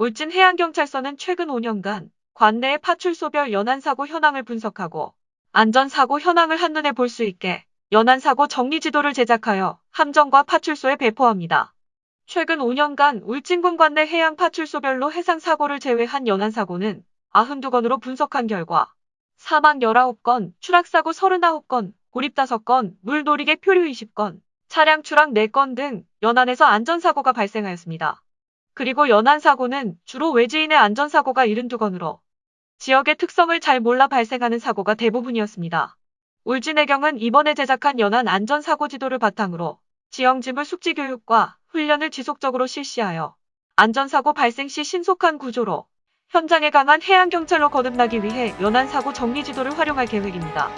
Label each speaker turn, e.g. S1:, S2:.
S1: 울진 해양경찰서는 최근 5년간 관내의 파출소별 연안사고 현황을 분석하고 안전사고 현황을 한눈에 볼 수 있게 연안사고 정리지도를 제작하여 함정과 파출소에 배포합니다. 최근 5년간 울진군 관내 해양 파출소별로 해상사고를 제외한 연안사고는 92건으로 분석한 결과 사망 19건, 추락사고 39건, 고립 5건, 물놀이객 표류 20건, 차량 추락 4건 등 연안에서 안전사고가 발생하였습니다. 그리고 연안사고는 주로 외지인의 안전사고가 72건으로 지역의 특성을 잘 몰라 발생하는 사고가 대부분이었습니다. 울진해경은 이번에 제작한 연안 안전사고 지도를 바탕으로 지형지물 숙지 교육과 훈련을 지속적으로 실시하여 안전사고 발생 시 신속한 구조로 현장에 강한 해양경찰로 거듭나기 위해 연안사고 정리지도를 활용할 계획입니다.